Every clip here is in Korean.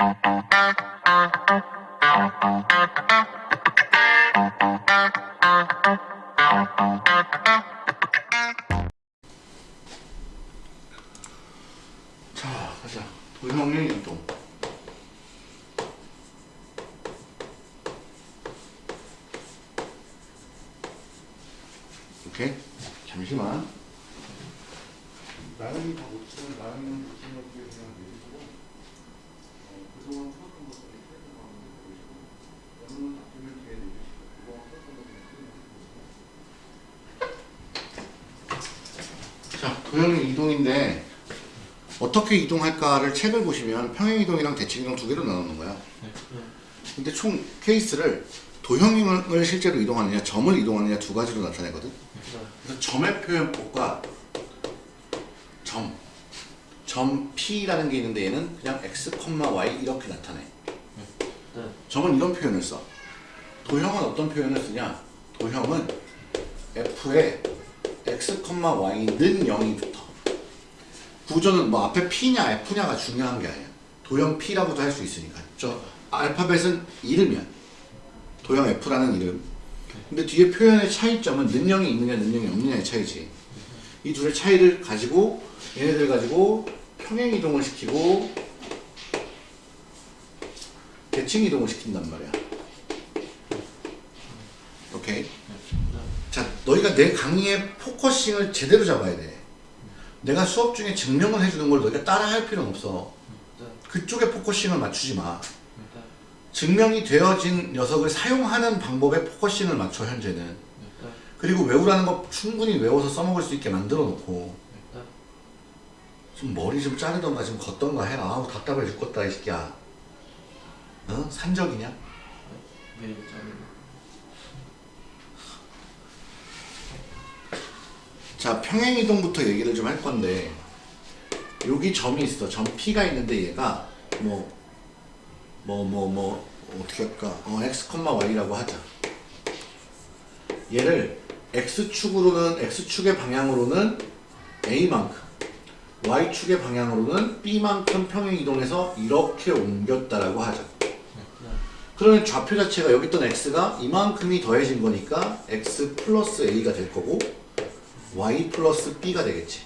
자, 자, 도형의 이동인데 어떻게 이동할까를 책을 보시면 평행 이동이랑 대칭 이동 두 개로 나누는 거야. 근데 총 케이스를 도형을 실제로 이동하느냐, 점을 이동하느냐 두 가지로 나타내거든. 그래서 점의 표현법과 점, 점 P라는 게 있는데 얘는 그냥 x, y 이렇게 나타내. 점은 이런 표현을 써. 도형은 어떤 표현을 쓰냐? 도형은 f에 x, y는 0이 붙어. 구조는 뭐 앞에 P냐 F냐가 중요한 게 아니야. 도형 P라고도 할 수 있으니까. 저 알파벳은 이름이야. 도형 F라는 이름. 근데 뒤에 표현의 차이점은 능력이 있느냐 능력이 없느냐의 차이지. 이 둘의 차이를 가지고 얘네들 가지고 평행 이동을 시키고 대칭 이동을 시킨단 말이야. 오케이. 자, 너희가 내 강의의 focusing을 제대로 잡아야 돼. 내가 수업 중에 증명을 해주는 걸 너희가 따라 할 필요는 없어. 그쪽에 focusing을 맞추지 마. 증명이 되어진 녀석을 사용하는 방법에 focusing을 맞춰 현재는. 그리고 외우라는 거 충분히 외워서 써먹을 수 있게 만들어 놓고 좀 머리 좀 자르던가 좀 걷던가 해라. 아우 답답해 죽겠다 이 새끼야. 어? 산적이냐? 네, 짜리고. 자 평행 이동부터 얘기를 좀 할 건데 여기 점이 있어. 점 P가 있는데 얘가 뭐뭐 뭐 뭐 어떻게 할까? 어, x, y라고 하자. 얘를 x축으로는 x축의 방향으로는 a만큼 y축의 방향으로는 b만큼 평행 이동해서 이렇게 옮겼다라고 하자. 그러면 좌표 자체가 여기 있던 x가 이만큼이 더해진 거니까 x 플러스 a가 될 거고 y 플러스 b가 되겠지.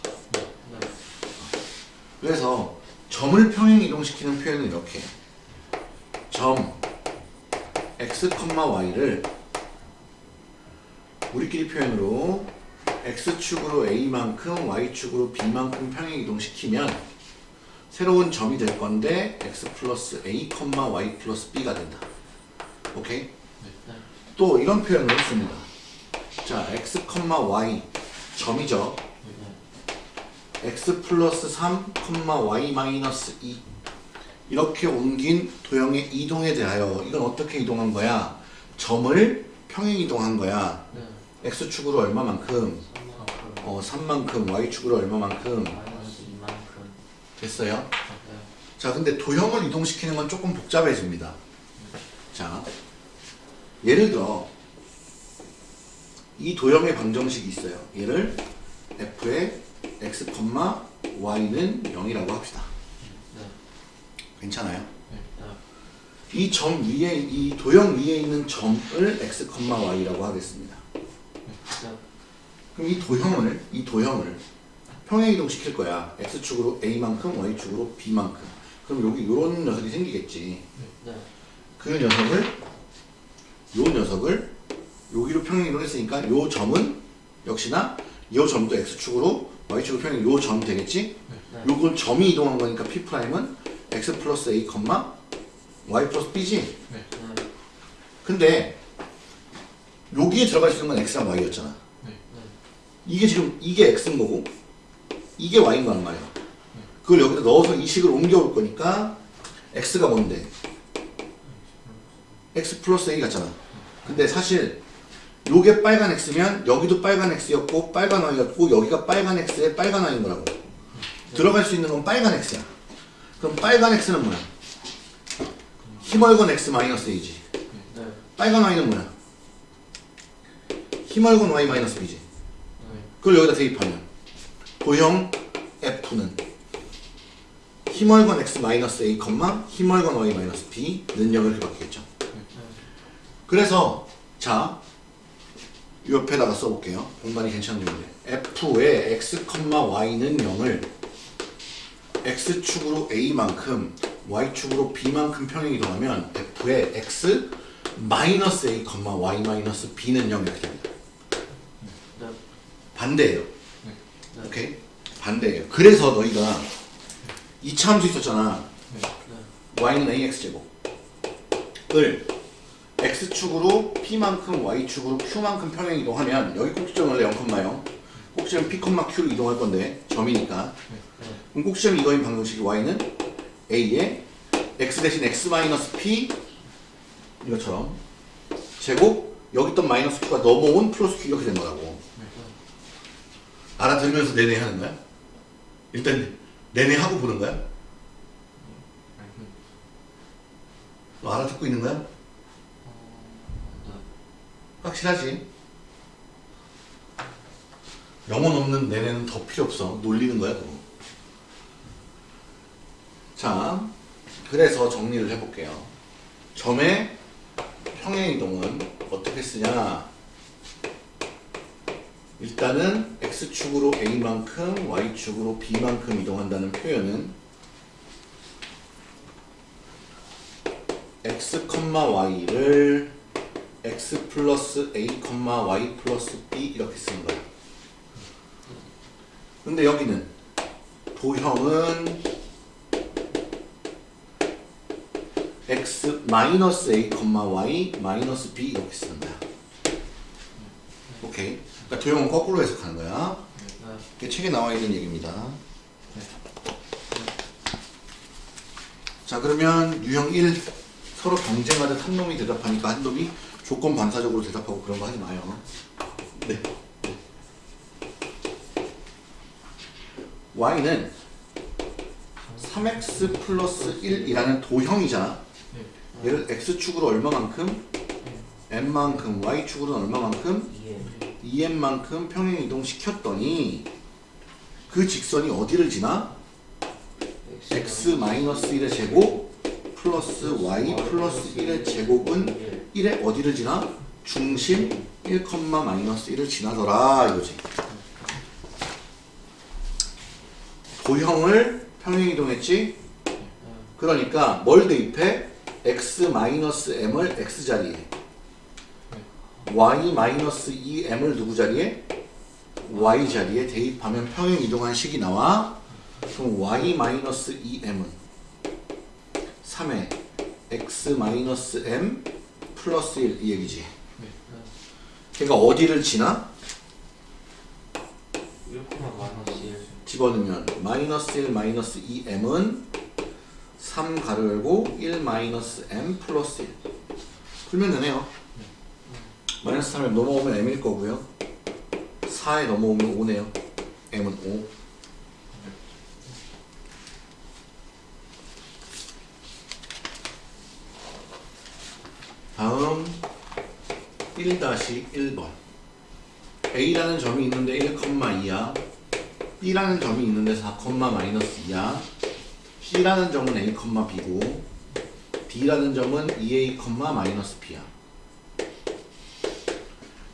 그래서 점을 평행 이동시키는 표현은 이렇게 점 x, y를 우리끼리 표현으로 x축으로 a만큼 y축으로 b만큼 평행 이동시키면 새로운 점이 될 건데 x 플러스 a, y 플러스 b가 된다. 오케이? 또 이런 표현을 했습니다. 자, x, y 점이죠. x 플러스 3, y 마이너스 2 이렇게 옮긴 도형의 이동에 대하여 이건 어떻게 이동한 거야? 점을 평행 이동한 거야. 네. x축으로 얼마만큼? 어, 3만큼, y축으로 얼마만큼? 됐어요? 네. 자, 근데 도형을 이동시키는 건 조금 복잡해집니다. 자, 예를 들어 이 도형의 방정식이 있어요. 얘를 f의 x, y는 0이라고 합시다. 네. 괜찮아요? 네. 이 점 위에 이 도형 위에 있는 점을 x, y라고 하겠습니다. 네. 그럼 이 도형을 이 도형을 평행 이동 시킬 거야. x축으로 a만큼, y축으로 b만큼. 그럼 여기 이런 녀석이 생기겠지. 네. 그 녀석을 요 녀석을 여기로 평행 이동 했으니까 요 점은 역시나 요 점도 x축으로 y축으로 평행 요 점 되겠지? 네. 요건 점이 이동한 거니까 p'은 x 플러스 a, y 플러스 b지? 네. 근데 여기에 들어갈 수 있는 건 x랑 y였잖아. 네. 이게 지금 이게 x인 거고 이게 y인 거란 말이야. 그걸 여기다 넣어서 이 식을 옮겨올 거니까 x가 뭔데? x 플러스 a 같잖아. 근데 사실 요게 빨간 x면 여기도 빨간 x였고 빨간 y였고 여기가 빨간 x에 빨간 y인 거라고. 들어갈 수 있는 건 빨간 x야. 그럼 빨간 x는 뭐야? 힘얼건 x 마이너스 a지. 네. 빨간 y는 뭐야? 힘얼건 y 마이너스 b지. 네. 그걸 여기다 대입하면 도형 F는 힘월건 x 마이너스 a, 힘월건 y 마이너스 b는 0 이렇게 바뀌겠죠. 그래서 자 옆에다가 써볼게요. 공간이 괜찮은 용인데 f의 x, y는 0을 x축으로 a만큼 y축으로 b만큼 평행 이동하면 f의 x 마이너스 a, y 마이너스 b는 0 이렇게 됩니다. 네. 반대예요. 네. 오케이? 반대예요. 그래서 너희가 이차 함수 있었잖아. 네. y는 ax 제곱 을 x축으로 p만큼 y축으로 q만큼 평행 이동하면 여기 꼭지점 원래 0,0 꼭지점 p, q로 이동할 건데 점이니까 네. 그럼 꼭지점 이거인 방정식이 y는 a에 x 대신 x 마이너스 p 이것처럼 제곱 여기 있던 마이너스 q가 넘어온 플러스 q 이렇게 된 거라고 알아들으면서 내내 하는 거야? 일단 내내 하고 보는 거야? 너 알아듣고 있는 거야? 확실하지? 영혼 없는 내내는 더 필요 없어. 놀리는 거야, 그거. 자, 그래서 정리를 해볼게요. 점의 평행이동은 어떻게 쓰냐? 일단은 x축으로 a만큼 y축으로 b만큼 이동한다는 표현은 x, y를 x 플러스 a, y 플러스 b 이렇게 쓰는 거야. 근데 여기는 도형은 x 마이너스 a, y 마이너스 b 이렇게 쓰는. 오케이. 그러니까 도형은 거꾸로 해석하는 거야. 네. 이게 책에 나와 있는 얘기입니다. 자 그러면 유형 1 서로 경쟁하듯 한 놈이 대답하니까 한 놈이 조건 반사적으로 대답하고 그런 거 하지 마요. 네. y는 3x 플러스 1이라는 도형이잖아. 네. 얘를 x축으로 얼마만큼? n만큼, y축으로는 얼마만큼? 이해. 2n만큼 평행 이동시켰더니 그 직선이 어디를 지나? x 마이너스 1의 제곱 플러스 y 플러스 1의 제곱은 1의 어디를 지나? 중심 1, 마이너스 1을 지나더라 이거지. 도형을 평행 이동했지? 그러니까 뭘 대입해? x 마이너스 m을 x 자리에 y 마이너스 2m을 누구 자리에? y 자리에 대입하면 평행 이동한 식이 나와. 그럼 y 마이너스 2m은 3의 x 마이너스 m 플러스 1 이 얘기지. 그러니까 어디를 지나? 1, 마이너스 1. 집어넣으면 마이너스 1 마이너스 2m은 3 가로 열고 1 마이너스 m 플러스 1 풀면 되네요. 마이너스 3에 넘어오면 m일 거고요. 4에 넘어오면 5네요. m은 5. 다음 1-1번 A라는 점이 있는데 1,2야 B라는 점이 있는데 4, 마이너스 2야 C라는 점은 A, B고 D라는 점은 2A, 마이너스 B야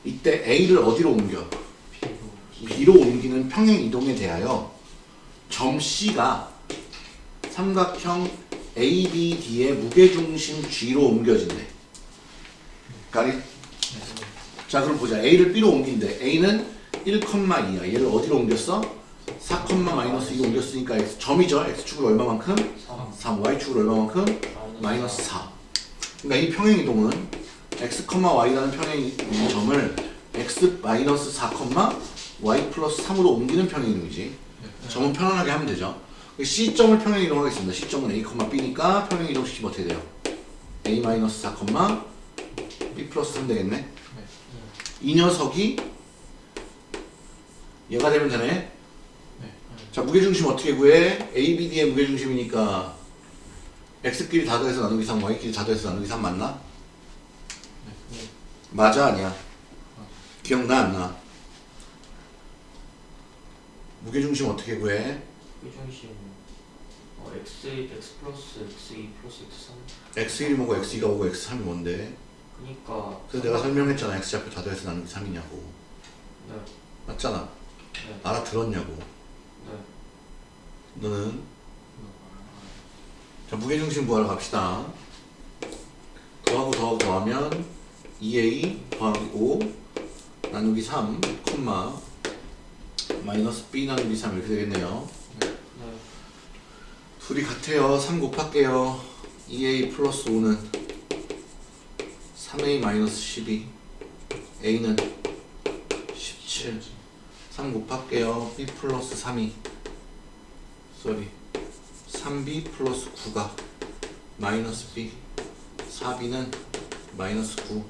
이때 A를 어디로 옮겨? B로 옮기는 평행 이동에 대하여 점 C가 삼각형 ABD의 무게중심 G로 옮겨진대. 가리? 자 그럼 보자. A를 B로 옮긴대. A는 1,2야. 얘를 어디로 옮겼어? 4, 마이너스 2로 옮겼으니까 X, 점이죠. X축으로 얼마만큼? 3. 3, Y축으로 얼마만큼? 마이너스 4. 그러니까 이 평행 이동은 x, y라는 평행 이 점을 x 마이너스 4, y 플러스 3으로 옮기는 평행 이동이지. 점은 편안하게 하면 되죠. C점을 평행 이동하겠습니다. C점은 A, B니까 평행 이동시키면 어떻게 돼요? A 마이너스 4, B 플러스 3 되겠네. 이 녀석이 얘가 되면 되네. 네. 자 무게중심 어떻게 구해? A, B, D의 무게중심이니까 x끼리 다 더해서 나누기 3, y끼리 다 더해서 나누기 3 맞나? 네. 맞아 아니야? 기억나 안 나? 무게중심 어떻게 구해? 일중심 어, x x 플러스 x2 플러스 x3 x1이 뭐고 x2가 뭐고 x3이 뭔데? 그니까 그래서 내가 설명했잖아 x좌표 다 더해서 나누기 3이냐고. 네, 맞잖아. 네, 알아들었냐고. 네. 너는? 자 무게중심 구하러 갑시다. 더하고 더하고 더하면 2a 더하기 5 나누기 3 콤마 마이너스 b 나누기 3 이렇게 되겠네요. 네. 둘이 같아요. 3 곱할게요. 2a 플러스 5는 3a 마이너스 12 a는 17 3 곱할게요. B 플러스 3이. sorry 3b 플러스 9가 마이너스 b. 4b는 마이너스 9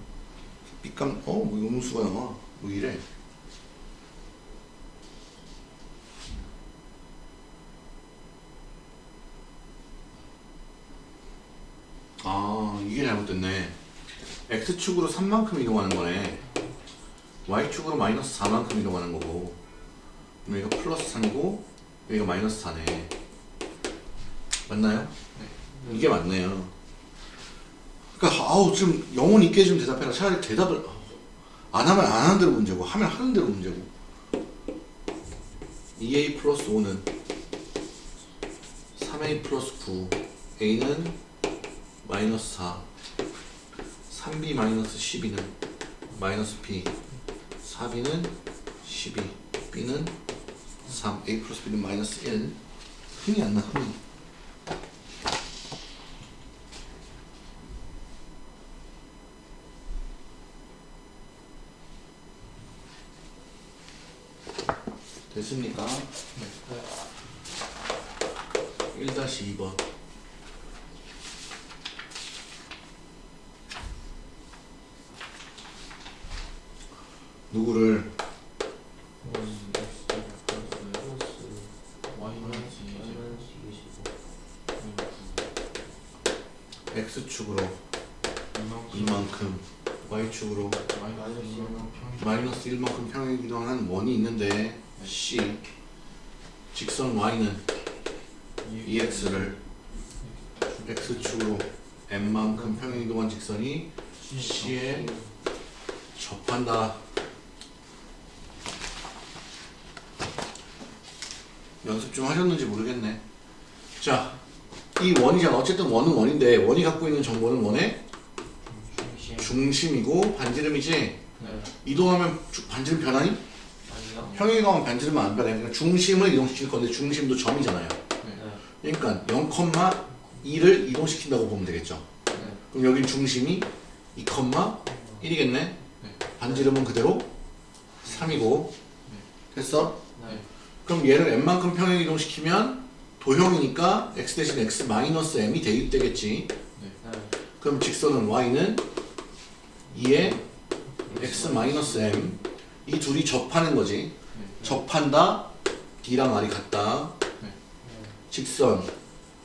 b값 어? 뭐 음수가 나와. 뭐 이래 아 이게 잘못됐네 x축으로 3만큼 이동하는 거네. Y축으로 마이너스 4만큼 이동하는 거고 그럼 이거 플러스 3이고 여기가 마이너스 4네. 맞나요? 이게 맞네요. 그러니까 아우 좀 영혼 있게 좀 대답해라. 차라리 대답을 안 하면 안 하는 대로 문제고 하면 하는 대로 문제고. 2a 플러스 5는 3a 플러스 9 a는 마이너스 4 3b 마이너스 12는 마이너스 b 4b는 12 b는 3 a 플러스 b는 마이너스 1 흥이 안나 흥이 됐습니까? 네. 1-2번 평행 이동한 원이 있는데 c 직선 y는 2x를 x축으로 m만큼 평행 이동한 직선이 c에 접한다. 연습 좀 하셨는지 모르겠네. 자, 이 원이잖아. 어쨌든 원은 원인데 원이 갖고 있는 정보는 원의 중심이고 반지름이지. 네. 이동하면 주- 반지름 변하니? 아니요. 평행 이동하면 반지름은 안 변해. 그러니까 중심을 이동시킬 건데 중심도 점이잖아요. 네. 그러니까 0,2를 이동시킨다고 보면 되겠죠. 네. 그럼 여기 중심이 2,1이겠네. 반지름은 그대로 3이고 됐어? 네. 그럼 얘를 m만큼 평행 이동시키면 도형이니까 x 대신 x 마이너스 m이 대입되겠지. 네. 그럼 직선은 y는 2에 x 마이너스 m 이 둘이 접하는 거지. 접한다. d랑 r이 같다. 직선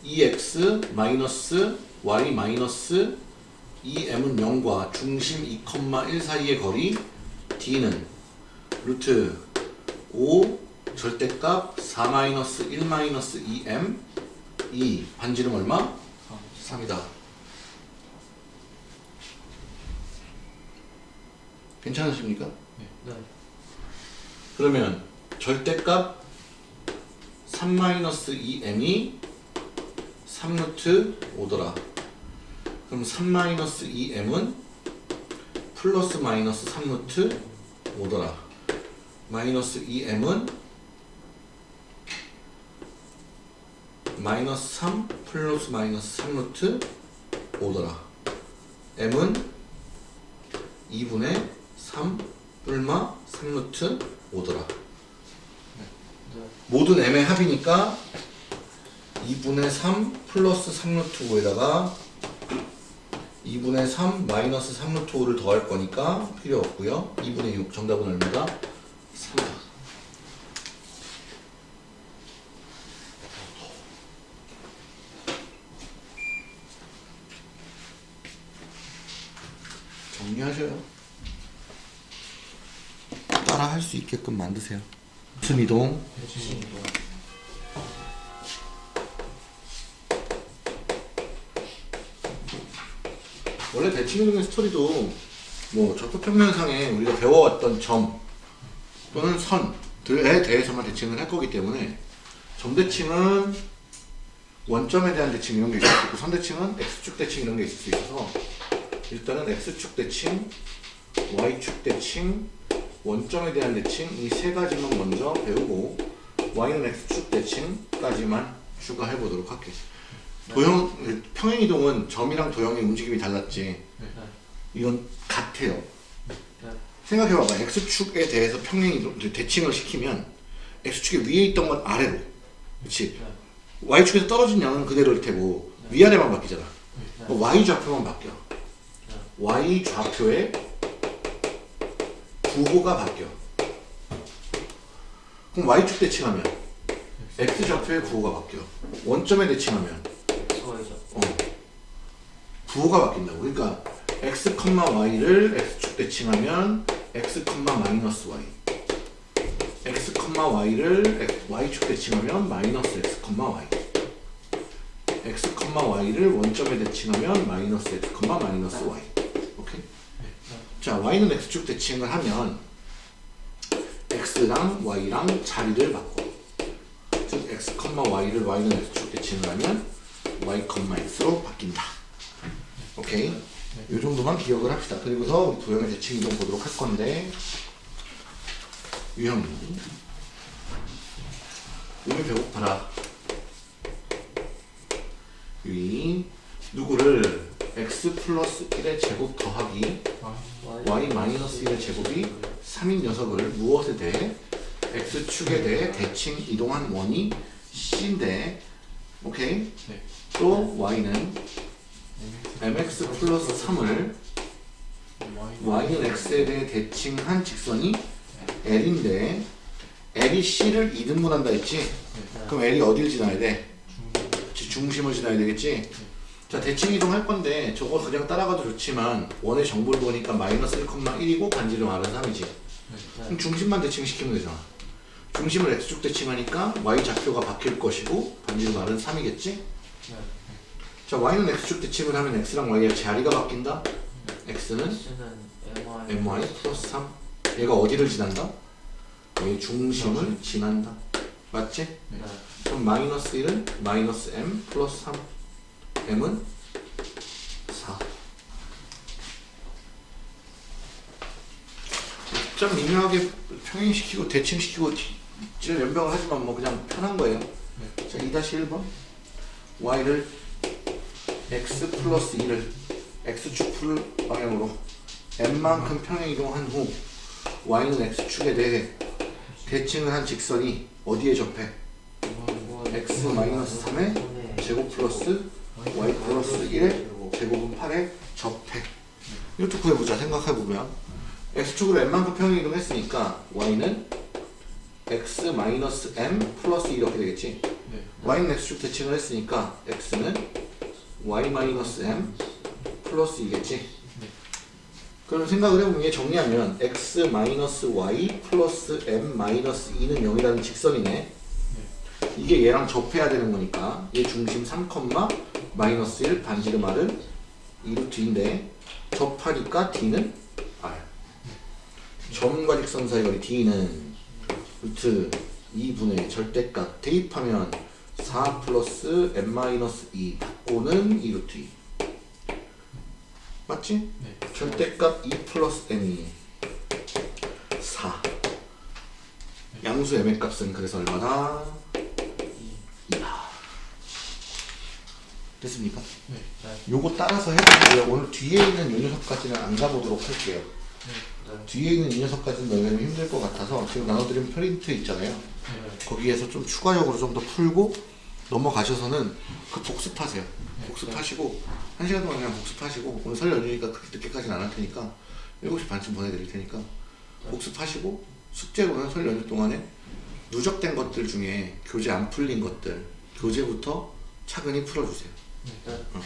2x 마이너스 y 마이너스 2m은 0과 중심 2,1 사이의 거리 d는 루트 5 절대값 4 마이너스 1 마이너스 2m 2 반지름 얼마? 3이다. 괜찮으십니까? 네. 그러면 절대값 3 마이너스 2m이 3루트 5더라. 그럼 3 마이너스 2m은 플러스 마이너스 3루트 5더라. 마이너스 2m은 마이너스 3 플러스 마이너스 3루트 5더라. m은 2분의 3 뿔마 3루트 5더라. 네. 모든 m의 합이니까 2분의 3 플러스 3루트 5에다가 2분의 3 마이너스 3루트 5를 더할 거니까 필요 없고요 2분의 6 정답은 얼마다? 3이다 정리하셔요 따라 할 수 있게끔 만드세요. 순이동. 원래 대칭이동의 스토리도 뭐 적극평면상에 우리가 배워왔던 점 또는 선들에 대해서만 대칭을 할 거기 때문에 점대칭은 원점에 대한 대칭 이런 게 있을 수 있고 선대칭은 X축 대칭 이런 게 있을 수 있어서 일단은 X축 대칭, Y축 대칭, 원점에 대한 대칭 이 세 가지만 먼저 배우고 y는 x축 대칭까지만 추가해 보도록 할게요. 도형 평행 이동은 점이랑 도형의 움직임이 달랐지. 네. 이건 같아요. 네. 생각해 봐봐. x축에 대해서 평행 이동 대칭을 시키면 x축에 위에 있던 건 아래로, 그렇지? 네. y축에서 떨어진 양은 그대로일 테고 위아래만 바뀌잖아. 네. 어, y 좌표만 바뀌어. y 좌표의 부호가 바뀌어. 그럼 y축 대칭하면 x 좌표의 부호가 바뀌어. 원점에 대칭하면. 어, 부호가 바뀐다고. 그러니까 x, y를 x축 대칭하면 x, 마이너스 y. x, y를 y축 대칭하면 마이너스 x, y. x, y를 원점에 대칭하면 마이너스 x, 마이너스 y. 자, y는 x축 대칭을 하면 x랑 y랑 자리를 바꿔. 즉 x, y를 y는 x축 대칭을 하면 y, x로 바뀐다. 오케이? 이 정도만 기억을 합시다. 그리고서 도형의 대칭 이동 보도록 할 건데 유형이 몸이 배고파라. 유인 누구를 x 플러스 1의 제곱 더하기 y 마이너스 1의 제곱이 3인 녀석을 무엇에 대해 x축에 대해 대칭 이동한 원이 c인데 오케이? 네. 또 y는 mx 플러스 3을 y는 x에 대해 대칭한 직선이 l인데 l이 c를 2등분한다 했지? 그럼 l이 어딜 지나야 돼? 중심을 지나야 되겠지? 자 대칭 이동할 건데 저거 그냥 따라가도 좋지만 원의 정보를 보니까 마이너스 1,1이고 반지름 R은 3이지 그럼 중심만 대칭시키면 되잖아 중심을 x축 대칭하니까 y 좌표가 바뀔 것이고 반지름 R은 3이겠지? 자 y는 x축 대칭을 하면 x랑 y의 자리가 바뀐다 x는 my 플러스 3 얘가 어디를 지난다? 얘 중심을 지난다 맞지? 네. 그럼 마이너스 1은 마이너스 m 플러스 3 m은 4 좀 미묘하게 평행시키고 대칭시키고 질 연병을 하지만 뭐 그냥 편한 거예요. 자 2-1번. y를 x 플러스 2를 x축 풀 방향으로 m만큼 평행 이동한 후 y는 x축에 대해 대칭을 한 직선이 어디에 접해? x 마이너스 3에 제곱 플러스 y 플러스 1에 제곱은 8에 접해. 이것도 구해보자 생각해보면. X축으로 m만큼 평행 이동했으니까 y는 x 마이너스 m 플러스 2 이렇게 되겠지? y는 x축 대칭을 했으니까 x는 y 마이너스 m 플러스 2겠지? 그럼 생각을 해보면 얘 정리하면 x 마이너스 y 플러스 m 마이너스 2는 0이라는 직선이네 이게 얘랑 접해야 되는 거니까 얘 중심 3, 마이너스 1 반지름 r은 2루트인데 접하니까 d는 r 점과 직선 사이 거리 d는 루트 2분의 절대값 대입하면 4 플러스 m 마이너스 2 바꾸는 2루트 2 맞지? 네. 절대값 2 플러스 m이 4 양수 m의 값은 그래서 얼마다? 2다 됐습니까? 네. 요거 따라서 해보고요. 오늘 뒤에 있는 요 녀석까지는 안 가보도록 할게요. 뒤에 있는 이 녀석까지는 너희가 좀 힘들 것 같아서 지금 나눠드린 프린트 있잖아요. 거기에서 좀 추가적으로 좀 더 풀고 넘어가셔서는 그 복습하세요. 복습하시고 한 시간 동안 그냥 복습하시고 오늘 설 연휴니까 그렇게 늦게까지는 안 할 테니까 7시 반쯤 보내드릴 테니까 복습하시고 숙제로는 설 연휴 동안에 누적된 것들 중에 교재 안 풀린 것들 교재부터 차근히 풀어주세요 네. 어.